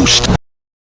Ghost.